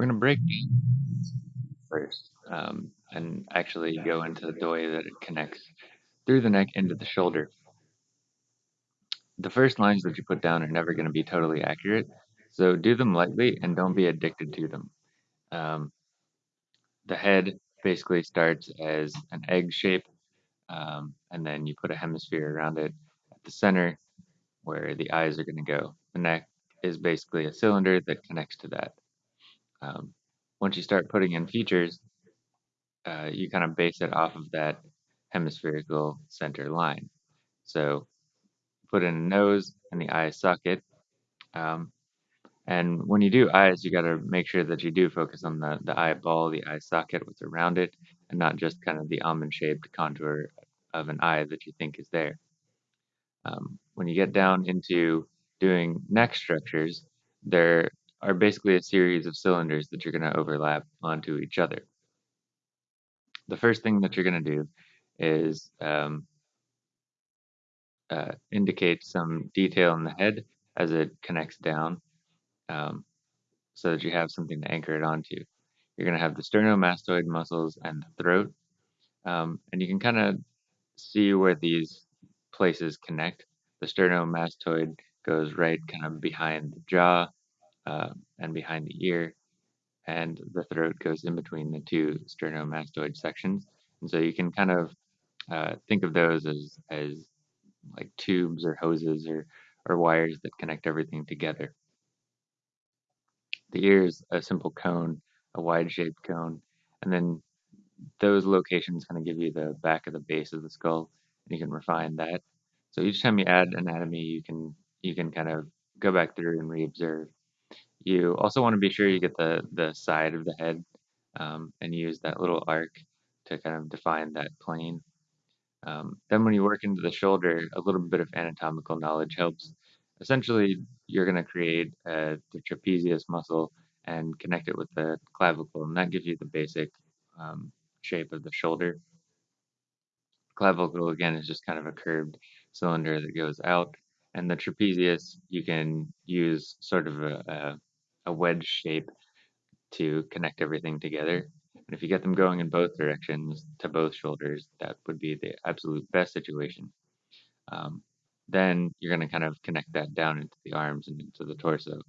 We're going to break first um, and actually go into the way that it connects through the neck into the shoulder. The first lines that you put down are never going to be totally accurate, so do them lightly and don't be addicted to them. Um, the head basically starts as an egg shape, um, and then you put a hemisphere around it at the center where the eyes are going to go. The neck is basically a cylinder that connects to that. Um, once you start putting in features, uh, you kind of base it off of that hemispherical center line. So put in a nose and the eye socket. Um, and when you do eyes, you got to make sure that you do focus on the, the eyeball, the eye socket, what's around it, and not just kind of the almond shaped contour of an eye that you think is there. Um, when you get down into doing neck structures, there are basically a series of cylinders that you're going to overlap onto each other. The first thing that you're going to do is um, uh, indicate some detail in the head as it connects down um, so that you have something to anchor it onto. You're going to have the sternomastoid muscles and the throat. Um, and you can kind of see where these places connect. The sternomastoid goes right kind of behind the jaw uh, and behind the ear, and the throat goes in between the two sternomastoid sections. And so you can kind of uh, think of those as, as like tubes or hoses or, or wires that connect everything together. The ear is a simple cone, a wide shaped cone, and then those locations kind of give you the back of the base of the skull, and you can refine that. So each time you add anatomy, you can you can kind of go back through and reobserve. You also want to be sure you get the the side of the head um, and use that little arc to kind of define that plane. Um, then when you work into the shoulder, a little bit of anatomical knowledge helps. Essentially, you're going to create uh, the trapezius muscle and connect it with the clavicle, and that gives you the basic um, shape of the shoulder. Clavicle, again, is just kind of a curved cylinder that goes out, and the trapezius, you can use sort of a, a, a wedge shape to connect everything together. And if you get them going in both directions to both shoulders, that would be the absolute best situation. Um, then you're going to kind of connect that down into the arms and into the torso.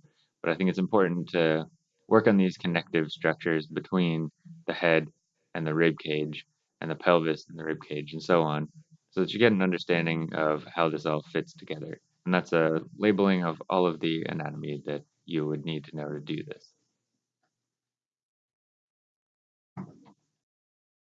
But I think it's important to work on these connective structures between the head and the rib cage and the pelvis and the rib cage and so on so that you get an understanding of how this all fits together. And that's a labeling of all of the anatomy that you would need to know to do this.